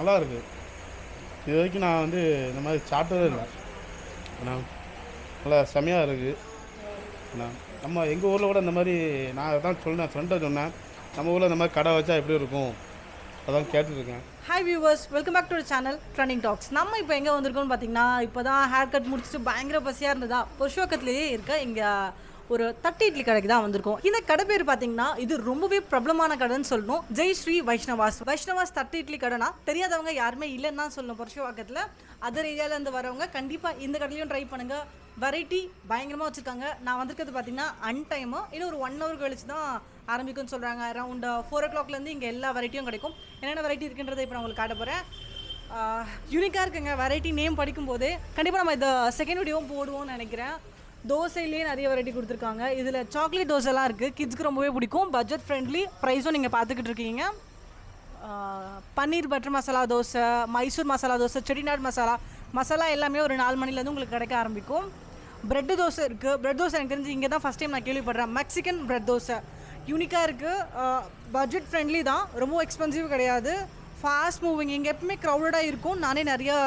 நல்லா இருக்குது இது வரைக்கும் நான் வந்து இந்த மாதிரி சாப்பிட்டதே இல்லை. அண்ணா நல்லா செமையாக இருக்குது அண்ணா நம்ம எங்கள் ஊரில் கூட இந்த மாதிரி நான் தான் சொன்னேன் ஃப்ரெண்டை சொன்னேன். நம்ம ஊரில் இந்த மாதிரி கடை வச்சா எப்படி இருக்கும்? அதான் கேட்டுருக்கேன் hi viewers welcome back to channel trending talks நம்ம இப்போ எங்கே வந்திருக்கோம்னு பார்த்தீங்கன்னா இப்போ தான் ஹேர் கட் முடிச்சுட்டு பயங்கர பசியாக இருந்ததா? புருஷோக்கத்துலேயே இருக்க இங்கே ஒரு தட்டு இட்லி கடைக்கு தான் வந்திருக்கோம். இந்த கடை பேர் பார்த்தீங்கன்னா இது ரொம்பவே பிரபலமான கடைன்னு சொல்லணும். ஜெய் ஸ்ரீ வைஷ்ணவாஸ். வைஷ்ணவாஸ் தட்டு இட்லி கடைனா தெரியாதவங்க யாருமே இல்லைன்னு தான் சொல்லணும் புருஷவாக்கத்தில். அதர் ஏரியாவிலேருந்து வரவங்க கண்டிப்பாக இந்த கடையிலையும் ட்ரை பண்ணுங்கள் வெரைட்டி பயங்கரமாக வச்சுருக்காங்க. நான் வந்திருக்கிறது பார்த்தீங்கன்னா அன் டைமு இன்னும் ஒரு ஒன் ஹவர் கழிச்சு தான் ஆரம்பிக்கும்னு சொல்கிறாங்க அரௌண்ட் ஃபோர் ஓ கிளாக்லேருந்து இங்கே எல்லா வெரைட்டியும் கிடைக்கும். என்னென்ன வெரைட்டி இருக்குன்றதை இப்போ நான் உங்களுக்கு காட்ட போகிறேன் யூனிக்காக இருக்குங்க. வெரைட்டி நேம் படிக்கும்போதே கண்டிப்பாக நம்ம இந்த செகண்ட் வீடியோவும் போடுவோம்னு நினைக்கிறேன். தோசையிலேயே நிறைய வெரைட்டி கொடுத்துருக்காங்க. இதில் சாக்லேட் தோசைலாம் இருக்குது கிட்ஸ்க்கு ரொம்பவே பிடிக்கும். பட்ஜெட் ஃப்ரெண்ட்லி ப்ரைஸும் நீங்கள் பார்த்துக்கிட்டு இருக்கீங்க. பன்னீர் பட்டர் மசாலா தோசை மைசூர் மசாலா தோசை செட்டிநாடு மசாலா மசாலா எல்லாமே ஒரு நாலு மணிலேருந்து உங்களுக்கு கிடைக்க ஆரம்பிக்கும். ப்ரெட் தோசை இருக்குது ப்ரெட் தோசை எனக்கு தெரிஞ்சு இங்கே தான் ஃபஸ்ட் டைம் நான் கேள்விப்படுறேன். Mexican bread dosa. யூனிக்காக இருக்குது பட்ஜெட் ஃப்ரெண்ட்லி தான். ரொம்ப எக்ஸ்பென்சிவ் கிடையாது. ஃபாஸ்ட் மூவிங் இங்கே எப்பவுமே க்ரௌடடாக இருக்கும். நானே நிறையா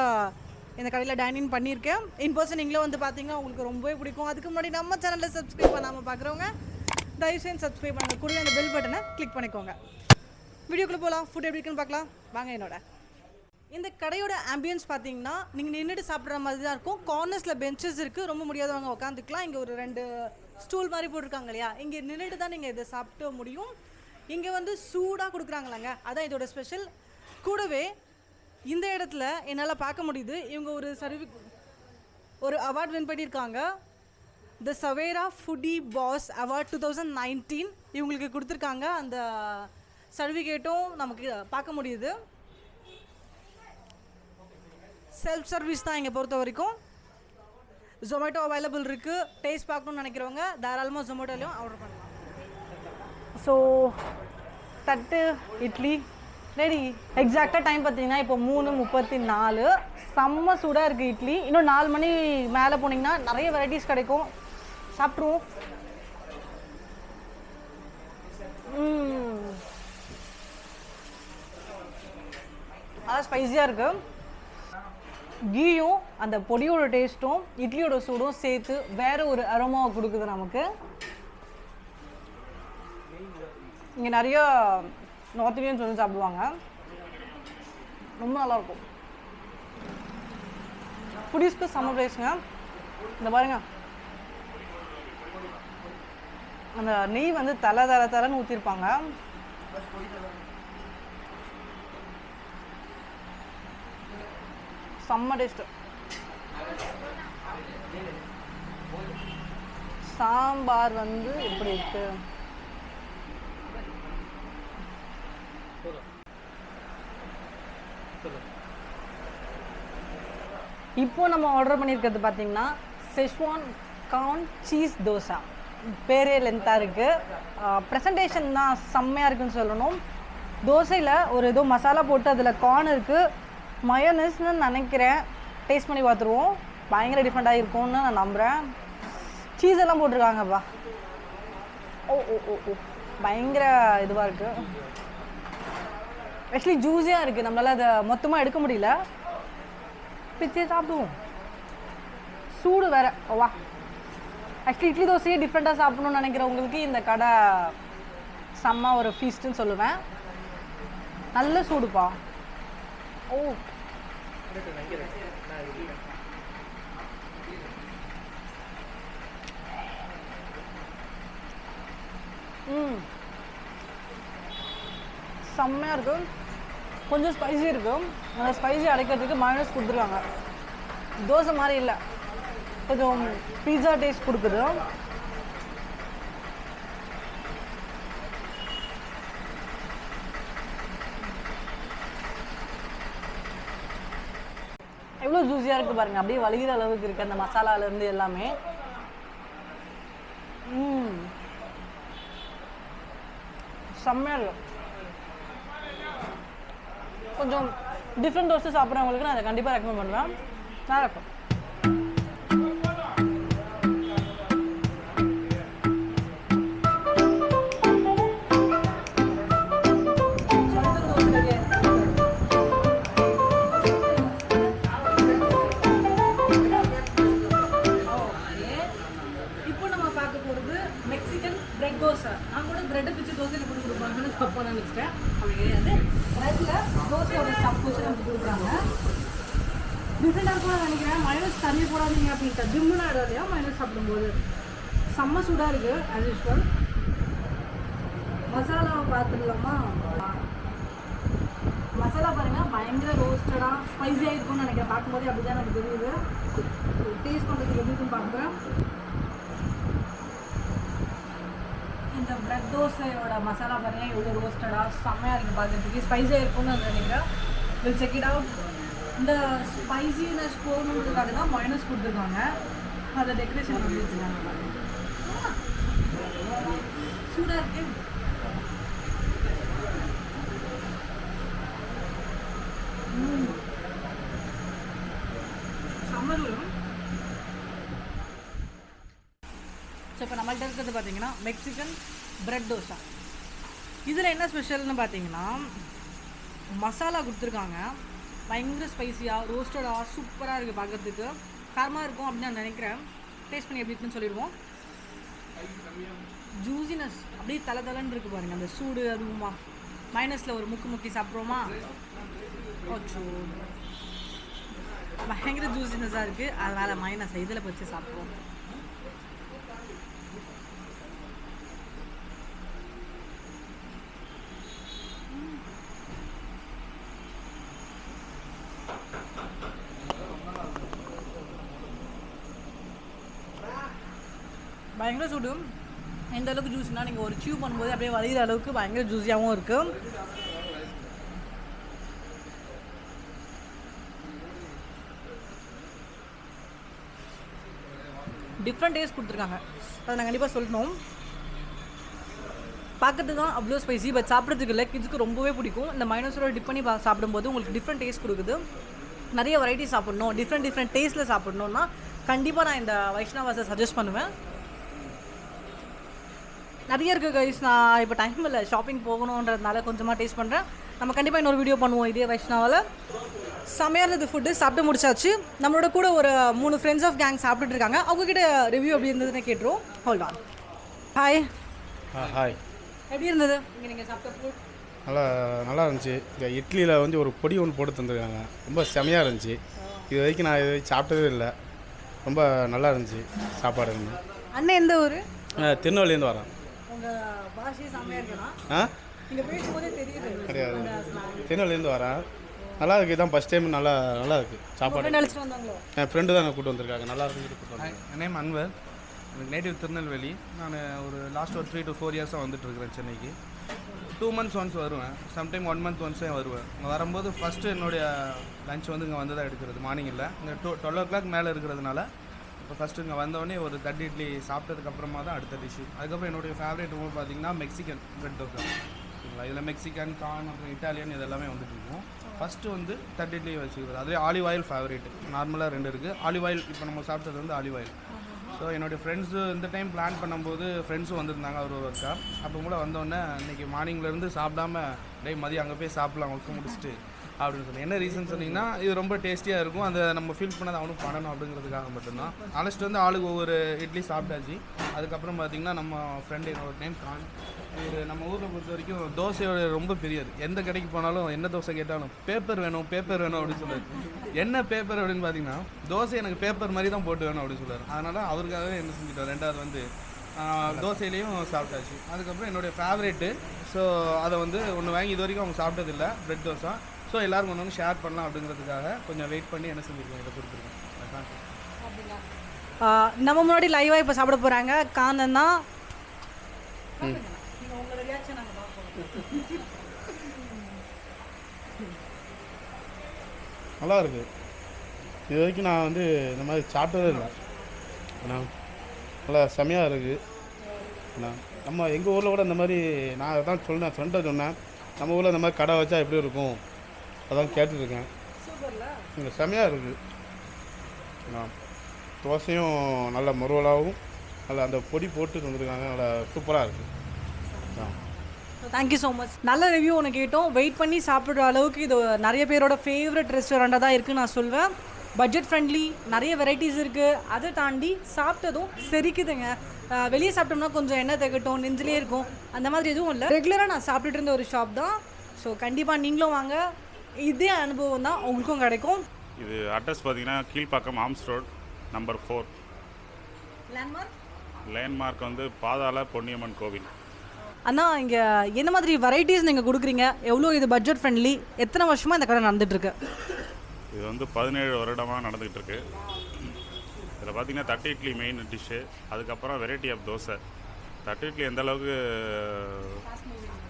இந்த கடையில் டைனிங் பண்ணியிருக்கேன். இன் பர்சன் நீங்களே வந்து பார்த்தீங்கன்னா உங்களுக்கு ரொம்பவே பிடிக்கும். அதுக்கு முன்னாடி நம்ம சேனலில் சப்ஸ்கிரைப் பண்ணாமல் பார்க்குறவங்க தயவு செஞ்சு சப்ஸ்கிரைப் பண்ணுங்க. கூட அந்த பெல் பட்டனை கிளிக் பண்ணிக்கோங்க. வீடியோக்குள்ளே போகலாம் ஃபுட் எப்படி இருக்குன்னு பார்க்கலாம். வாங்க என்னோட. இந்த கடையோட ஆம்பியன்ஸ் பார்த்தீங்கன்னா நீங்கள் நின்றுட்டு சாப்பிட்ற மாதிரி தான் இருக்கும். கார்னர்ஸில் பெஞ்சஸ் இருக்குது ரொம்ப முடியாதவங்க உட்காந்துக்கலாம் இங்கே ஒரு ரெண்டு ஸ்டூல் மாதிரி போட்டிருக்காங்க இல்லையா? இங்கே நின்றுட்டு தான் நீங்கள் இதை சாப்பிட்டு முடியும். இங்கே வந்து சூடாக கொடுக்குறாங்களாங்க. அதான் இதோட ஸ்பெஷல் கூடவே இந்த இடத்துல என்னால் பார்க்க முடியுது. இவங்க ஒரு சர்வி ஒரு அவார்ட் வின் பண்ணியிருக்காங்க. The Savera foodie pass award two thousand nineteen இவங்களுக்கு கொடுத்துருக்காங்க. அந்த சர்டிஃபிகேட்டும் நமக்கு பார்க்க முடியுது. செல்ஃப் சர்வீஸ் தான் இங்கே பொறுத்த வரைக்கும். ஜொமேட்டோ அவைலபிள் இருக்குது டேஸ்ட் பார்க்கணும்னு நினைக்கிறவங்க தாராளமாக ஜொமேட்டோலையும் ஆர்டர் பண்ணலாம். ஸோ தட்டு இட்லி ரெடி எக்ஸாக்டாக டைம் பார்த்தீங்கன்னா இப்போ மூணு முப்பத்தி நாலு செம்ம சூடாக இருக்குது இட்லி. இன்னும் நாலு மணி மேலே போனீங்கன்னா நிறைய வெரைட்டிஸ் கிடைக்கும். சாப்பிட்ருவோம் அதான் ஸ்பைஸியாக இருக்குது கீயும் அந்த பொடியோட டேஸ்ட்டும் இட்லியோட சூடும் சேர்த்து வேறு ஒரு அரோமாவை கொடுக்குது நமக்கு. இங்கே நிறையா நார்த் இந்தியன்ஸ் வந்து சாப்பிடுவாங்க. ரொம்ப நல்லாயிருக்கும் புடிஸ்க்கு செம்ம ப்ரைஸுங்க இந்த பாருங்க. அந்த நெய் வந்து தலை தலை தலைன்னு ஊற்றிருப்பாங்க செம்ம டேஸ்ட்டு சாம்பார் வந்து எப்படி இருக்கு? இப்போ நம்ம ஆர்டர் பண்ணியிருக்கிறது பார்த்தீங்கன்னா செஷ்வான் கார்ன் சீஸ் தோசை. பேரே லென்த்தாக இருக்குது ப்ரெசன்டேஷன் தான் செம்மையாக இருக்குன்னு சொல்லணும். தோசையில் ஒரு ஏதோ மசாலா போட்டு அதில் கார்ன் இருக்குது மயோனஸ்னு நினைக்கிறேன். டேஸ்ட் பண்ணி பார்த்துருவோம். பயங்கர டிஃப்ரெண்ட்டாக இருக்கும்னு நான் நம்புகிறேன் சீஸ் எல்லாம் போட்டிருக்காங்கப்பா. ஓ ஓ ஓ ஓ. பயங்கர இதுவாக இருக்குது ஆக்சுவலி ஜூஸியாக இருக்குது நம்மளால் அதை மொத்தமாக எடுக்க முடியல. பிச்சே சாப்பிடுவோம். சூடு வேற. ஓ, வா. ஆக்சுவலி இட்லி தோசையே டிஃப்ரெண்ட்டாக சாப்பிடணும்னு நினைக்கிறவங்களுக்கு இந்த கடை செம்ம ஒரு ஃபீஸ்ட்டுன்னு சொல்லுவேன். நல்ல சூடுப்பா. ஓ. ம். செம்மையாக இருக்கும் கொஞ்சம் ஸ்பைசி இருக்கும். அந்த ஸ்பைசி அடைக்கிறதுக்கு மயோனஸ் கொடுத்துருக்காங்க. தோசை மாதிரி இல்லை. கொஞ்சம் பீஸா டேஸ்ட் கொடுக்குது. எவ்வளோ ஜூஸியாக இருக்குது பாருங்கள் அப்படியே வலிகிற அளவுக்கு இருக்குது அந்த மசாலாலேருந்து எல்லாமே. செம்மையாக இருக்கும் கொஞ்சம் டிஃப்ரெண்ட் தோசை சாப்பிட்றவங்களுக்கு நான் அதை கண்டிப்பாக ரெக்கமெண்ட் பண்ணுவேன். நல்லா இருக்கும். பிரெட் தோசை. நான் கூட பிரெட்டை பிச்சு தோசை எனக்கு கொடுப்பாங்கன்னு தப்பாக நினச்சிட்டேன். அவங்க கிடையாது. பிரெட்டில் தோசையோட ஸ்டப் வச்சு நமக்கு கொடுக்குறாங்க. டிஃப்ரெண்டாக கூட நினைக்கிறேன். மைனஸ் தண்ணி போடாதீங்க அப்படின்ட்டு. ஜிம்முலாம் ஆகிடாதையா மைனஸ் சாப்பிடும்போது. செம்ம சூடாக இருக்குது ஆஸ் யூஸ்வல் மசாலாவை பார்த்துடலாமா? மசாலா பாருங்கள் பயங்கர ரோஸ்டடாக ஸ்பைஸியாக இருக்கும்னு நினைக்கிறேன். பார்க்கும்போதே அப்படி தான் எனக்கு தெரியுது. டேஸ்ட் பண்ணுறதுக்கு எப்படி இருக்குன்னு பார்க்குறேன் இந்த பிரெட் தோசையோட மசாலா பாருங்க எவ்வளோ ரோஸ்டடாக செம்மையாக இருக்குது பார்க்குறதுக்கு. ஸ்பைஸியாக இருக்கும்னு நான் நினைக்கிறேன். வில் செக் இட் அவுட் இந்த ஸ்பைசினஸ் போகணுன்றதுக்காக தான் மைனஸ் கொடுத்துருக்காங்க. அதை டெக்கரேஷன் பண்ணி வச்சுருக்காங்க. சூடாக இருக்கு. ஸோ இருக்கிறது பார்த்தீங்கன்னா மெக்சிகன் பிரெட் தோசை இதில் என்ன ஸ்பெஷல்னு பார்த்தீங்கன்னா மசாலா கொடுத்துருக்காங்க. பயங்கர ஸ்பைசியாக ரோஸ்டடாக சூப்பராக இருக்குது பார்க்குறதுக்கு காரமாக இருக்கும் அப்படின்னு நான் நினைக்கிறேன். டேஸ்ட் பண்ணி எப்படி இருக்குன்னு சொல்லிடுவோம். ஜூசினஸ் அப்படியே தலை தலைன்னு இருக்குது பாருங்கள் அந்த சூடு அதுவுமா. மைனஸில் ஒரு முக்கு முக்கி சாப்பிட்றோமா? ஓச்சோ பயங்கர ஜூசினஸாக இருக்குது அதனால் மைனஸ் இதில் வச்சு சாப்பிட்றோம் பயங்கர சூடு. எந்த அளவுக்கு ஜூஸ்னால் நீங்கள் ஒரு சியூ பண்ணும்போது அப்படியே வளையிற அளவுக்கு பயங்கர ஜூஸியாகவும் இருக்குது டிஃப்ரெண்ட் டேஸ்ட் கொடுத்துருக்காங்க. அதை நான் கண்டிப்பாக சொல்லணும். பார்க்கறதுக்கு தான் அவ்வளோ ஸ்பைசி பட் சாப்பிட்றதுக்கு இல்லை. கிட்ஸுக்கு ரொம்பவே பிடிக்கும். இந்த மைனஸோட டிப் பண்ணி பா- சாப்பிடும்போது உங்களுக்கு டிஃப்ரெண்ட் டேஸ்ட் கொடுக்குது. நிறைய வெரைட்டி சாப்பிட்ணும். டிஃப்ரெண்ட் டிஃப்ரெண்ட் டேஸ்ட்டில் சாப்பிட்ணுன்னா கண்டிப்பாக நான் இந்த வைஷ்ணவாஸை சஜஸ்ட் பண்ணுவேன். நிறைய இருக்குது கைஸ் நான் இப்போ டைம் இல்லை. ஷாப்பிங் போகணுன்றதுனால கொஞ்சமாக டேஸ்ட் பண்ணுறேன் நம்ம கண்டிப்பாக இன்னொரு வீடியோ பண்ணுவோம் இதே வைஷ்ணவாவில் செம்மையாக இருந்தது ஃபுட்டு சாப்பிட்டு முடிச்சாச்சு. நம்மளோட கூட ஒரு மூணு ஃப்ரெண்ட்ஸ் ஆஃப் கேங் சாப்பிட்டுட்டு இருக்காங்க. அவங்கக்கிட்ட ரிவ்யூ எப்படி இருந்ததுன்னு கேட்டுருவோம். ஹோல்ட் ஆன் ஹாய் ஹாய் எப்படி இருந்தது? இங்கே நீங்கள் சாப்பிட்ட ஃபுட் நல்லா நல்லா இருந்துச்சு. இந்த இட்லியில் வந்து ஒரு பொடி ஒன்று போட்டு தந்துருக்காங்க. ரொம்ப செமையாக இருந்துச்சு. இது வரைக்கும் நான் இது வரைக்கும் சாப்பிட்டதே இல்லை. ரொம்ப நல்லா இருந்துச்சு சாப்பாடு அண்ணன் எந்த ஊர்? திருநெல்வேலியிலேருந்து வரேன் ஆ? கிடையாது திருநெல்வேலியிலேருந்து வரேன் நல்லா இருக்குது இதான் ஃபஸ்ட் டைம் நல்லா நல்லா இருக்குது சாப்பாடு. என் ஃப்ரெண்டு தான் கூப்பிட்டு வந்திருக்காங்க. நல்லா இருக்குன்னு கூப்பிட்டு வந்தாங்க. என் நேம் அன்வர். எனக்கு நேட்டிவ் திருநெல்வேலி. நான் ஒரு லாஸ்ட் ஒரு த்ரீ டு ஃபோர் இயர்ஸாக வந்துட்டு இருக்கிறேன் சென்னைக்கு. டூ மந்த்ஸ் ஒன்ஸ் வருவேன். சம்டைம் ஒன் மந்த் ஒன்ஸே வருவேன். இங்கே வரும்போது ஃபஸ்ட்டு என்னுடைய லஞ்ச் வந்து இங்கே வந்து தான் எடுக்கிறது. மார்னிங் இல்லை. இங்கே டூ டுவெல் ஓ கிளாக் மேலே இருக்கிறதுனால இப்போ ஃபஸ்ட்டு இங்கே வந்தோடனே ஒரு தட்டு இட்லி சாப்பிட்டதுக்கப்புறமா தான் அடுத்த டிஷ்ஷு அதுக்கப்புறம் என்னுடைய ஃபேவரட் உணவு பார்த்தீங்கன்னா மெக்சிகன் பிரெட் தோசை ஓகேங்களா? இதில் மெக்சிகன் கார்ன் அப்புறம் இட்டாலியன் இது எல்லாமே வந்துட்டு இருக்கும். ஃபஸ்ட்டு வந்து தட்டு இட்லி வச்சுக்கிறது. அதே ஆலிவ் ஆயில் ஃபேவரேட் நார்மலாக ரெண்டு இருக்குது ஆலிவ் ஆயில் இப்போ நம்ம சாப்பிட்டது வந்து ஆலிவ் ஆயில் ஸோ என்னுடைய ஃப்ரெண்ட்ஸு இந்த டைம் பிளான் பண்ணும்போது ஃப்ரெண்ட்ஸும் வந்திருந்தாங்க. அவர் ஒரு ஒர்க்கா அப்போ கூட வந்தோடனே இன்றைக்கி மார்னிங்லேருந்து சாப்பிடாம டே மதியம் அங்கே போய் சாப்பிட்லாம் ஒர்க்கு முடிச்சுட்டு. அப்படின்னு சொல்லி. என்ன ரீசன் சொன்னீங்கன்னா இது ரொம்ப டேஸ்டியாக இருக்கும். அந்த நம்ம ஃபீல் பண்ணாத அவனும் பண்ணணும் அப்படிங்கிறதுக்காக மட்டும்தான். அழைச்சிட்டு வந்து ஆளுக்கு ஒவ்வொரு இட்லி சாப்பிட்டாச்சு. அதுக்கப்புறம் பார்த்தீங்கன்னா நம்ம ஃப்ரெண்டு என்னோட நேம் கான். இது நம்ம ஊரில் பொறுத்த வரைக்கும் தோசையோட ரொம்ப பெரியது எந்த கடைக்கு போனாலும் என்ன தோசை கேட்டாலும் பேப்பர் வேணும் பேப்பர் வேணும் அப்படின்னு சொல்லுவார். என்ன பேப்பர் அப்படின்னு பார்த்தீங்கன்னா தோசை எனக்கு பேப்பர் மாதிரி தான் போட்டு வேணும் அப்படின்னு சொல்லுவார். அதனால் அவருக்காகவே என்ன செஞ்சுட்டோம் ரெண்டாவது வந்து தோசையிலையும் சாப்பிட்டாச்சு. அதுக்கப்புறம் என்னுடைய ஃபேவரேட்டு ஸோ அதை வந்து ஒன்று வாங்கி இது வரைக்கும் அவங்க சாப்பிட்டதில்ல ப்ரெட் தோசை. ஸோ எல்லாரும் ஒன்று ஷேர் பண்ணலாம் அப்படிங்கிறதுக்காக கொஞ்சம் வெயிட் பண்ணி என்ன செஞ்சுருக்கோம் இதை கொடுத்துருக்கோம் நம்ம முன்னாடி லைவாக இப்போ சாப்பிட போகிறாங்க காந்தன் தான் நல்லா இருக்குது இது வரைக்கும் நான் வந்து இந்த மாதிரி சாப்பிட்டதே இல்லை. ஆனால் நல்லா செமையாக இருக்குது ஆனால் நம்ம எங்கள் ஊரில் கூட இந்த மாதிரி நான் அதான் சொன்னேன் ஃப்ரெண்டை சொன்னேன். நம்ம ஊரில் இந்த மாதிரி கடை வச்சா எப்படி இருக்கும்? அதான் கேட்டுருக்கேன் இங்கே செமையாக இருக்குது தோசையும் நல்ல முருவலாகவும் நல்ல அந்த பொடி போட்டு தந்துருக்காங்க. நல்லா சூப்பராக இருக்குது ஆ. தேங்க்யூ ஸோ மச் நல்ல ரிவ்யூ ஒன்று கேட்டோம். வெயிட் பண்ணி சாப்பிட்ற அளவுக்கு இது நிறைய பேரோட ஃபேவரட் ரெஸ்டாரண்ட்டாக தான் இருக்குன்னு நான் சொல்வேன். பட்ஜெட் ஃப்ரெண்ட்லி நிறைய வெரைட்டிஸ் இருக்குது அதை தாண்டி சாப்பிட்டதும் செரிக்குதுங்க. வெளியே சாப்பிட்டோம்னா கொஞ்சம் எண்ணெய் திகட்டும் நெஞ்சிலே இருக்கும். அந்த மாதிரி எதுவும் இல்லை. ரெகுலராக நான் சாப்பிட்டுட்டு இருந்த ஒரு ஷாப் தான். ஸோ கண்டிப்பாக நீங்களும் வாங்க. இதே அனுபவம் தான் உங்களுக்கும் கிடைக்கும். இது அட்ரஸ் பார்த்தீங்கன்னா Kilpauk Ormes Road number four landmark landmark வந்து பாதாள பொன்னியம்மன் கோவில். அண்ணா இங்கே என்ன மாதிரி வெரைட்டிஸ் நீங்கள் கொடுக்குறீங்க? எவ்வளோ இது பட்ஜெட் ஃப்ரெண்ட்லி எத்தனை வருஷமாக இந்த கடை நடந்துட்டுருக்கு? இது வந்து பதினேழு வருடமாக நடந்துகிட்டு இருக்கு இதில் பார்த்தீங்கன்னா தட்டு இட்லி மெயின் டிஷ்ஷு அதுக்கப்புறம் வெரைட்டி ஆஃப் தோசை. தட்டு இட்லி எந்த அளவுக்கு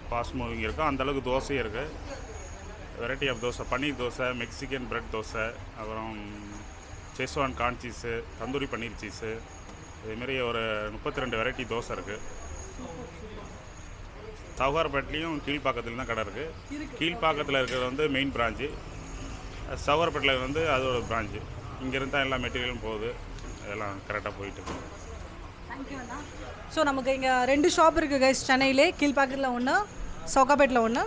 ஃபாஸ்ட் மூவிங் இருக்கோ அந்த அளவுக்கு தோசையும் இருக்குது variety of dosa paneer dosa Mexican bread dosa அப்புறம் Schezwan corn cheese tandoori paneer cheese இதுமாரி ஒரு முப்பத்தி ரெண்டு வெரைட்டி தோசை இருக்குது சவுகார்பேட்லேயும் கீழ்ப்பாக்கத்தில் தான் கடை இருக்குது கீழ்ப்பாக்கத்தில் இருக்கிறது வந்து மெயின் பிரான்ச்சு சவுகார்பேட்டில் வந்து அது ஒரு பிரான்ச்சு இங்கேருந்து தான் எல்லா மெட்டீரியலும் போகுது. எல்லாம் கரெக்டாக போயிட்டு ஸோ நமக்கு இங்கே ரெண்டு ஷாப் இருக்குது கைஸ் சென்னையிலே கீழ்பாக்கத்தில் ஒன்று சவுகாப்பேட்டில் ஒன்று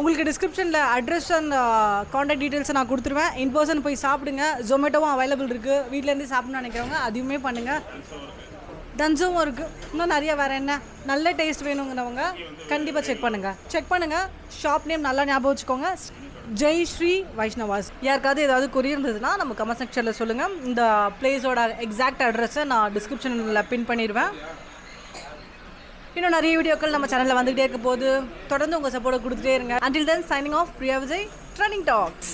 உங்களுக்கு டிஸ்கிரிப்ஷனில் அட்ரஸ் அண்ட் காண்டாக்ட் டீட்டெயில்ஸை நான் கொடுத்துருவேன். இன் பர்சன் போய் சாப்பிடுங்க. ஜொமேட்டோவும் அவைலபிள் இருக்குது வீட்டிலேருந்து சாப்பிட்ணும்னு நினைக்கிறவங்க அதுவுமே பண்ணுங்கள் தஞ்சவும் இருக்குது இன்னும் நிறைய வேறு என்ன? நல்ல டேஸ்ட் வேணுங்கிறவங்க கண்டிப்பாக செக் பண்ணுங்கள் செக் பண்ணுங்கள் ஷாப் நேம் நல்லா ஞாபகம் வச்சுக்கோங்க. ஜெய் ஸ்ரீ வைஷ்ணவாஸ் யாருக்காவது ஏதாவது குறி இருந்ததுன்னா நம்ம கமெண்ட் செக்ஷனில் சொல்லுங்கள் இந்த பிளேஸோட எக்ஸாக்ட் அட்ரஸை நான் டிஸ்கிரிப்ஷனில் பின் பண்ணிடுவேன். இன்னும் நிறைய வீடியோக்கள் நம்ம சேனலில் வந்துகிட்டே இருக்க போது தொடர்ந்து உங்கள் சப்போர்ட்டை கொடுத்துட்டே இருங்க. Until then signing off Priya Vijay trending talks